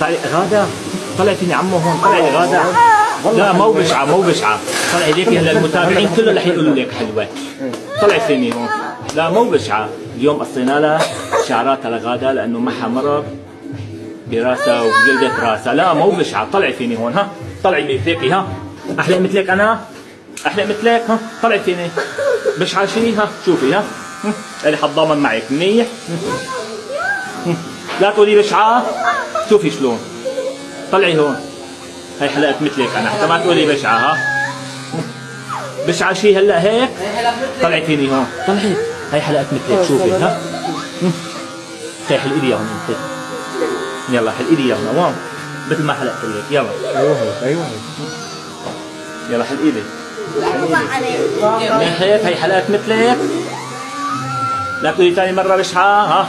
طلعي غادة طلعي فيني عمو هون طلعي غادة. لا مو بشعة مو بشعة طلعي ليكي هلا المتابعين كلهم رح يقولوا لك حلوة. طلعي فيني. هون لا مو بشعة اليوم قصينا لها شعراتها لغادة لأنه معها مرض براسها وجلدة راسها لا مو بشعة طلعي فيني هون ها. طلعي مثلك ها. أحلى مثلك أنا؟ أحلى مثلك ها. طلعي فيني. بشعة شي ها. شوفي ها. اللي حتضامن معك. منيح. لا تقولي بشعة شوفي شلون. طلعي هون. هي حلقت مثلك أنا. حتى ما تقولي بشعة ها؟ بشعة شي هلأ هيك؟ طلعي فيني هون. طلعي. هي حلقت مثلك. شوفي ها؟ هي حلقي لي هون انت. يلا حلقي لي هون. وين مثل ما حلقت لك يلا. أيوه أيوه. يلا حلقي لي من هيك هي حلقت مثلك. لا تقولي ثاني مرة بشعة ها؟